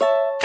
you